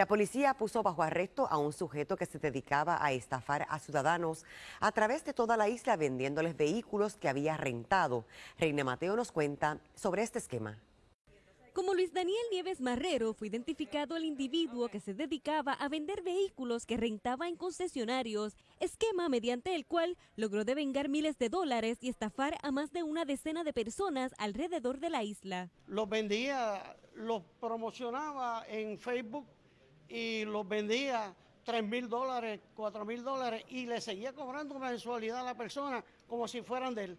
La policía puso bajo arresto a un sujeto que se dedicaba a estafar a ciudadanos a través de toda la isla vendiéndoles vehículos que había rentado. Reina Mateo nos cuenta sobre este esquema. Como Luis Daniel Nieves Marrero fue identificado el individuo que se dedicaba a vender vehículos que rentaba en concesionarios, esquema mediante el cual logró devengar miles de dólares y estafar a más de una decena de personas alrededor de la isla. Los vendía, los promocionaba en Facebook y los vendía 3 mil dólares, 4 mil dólares y le seguía cobrando mensualidad a la persona como si fueran de él.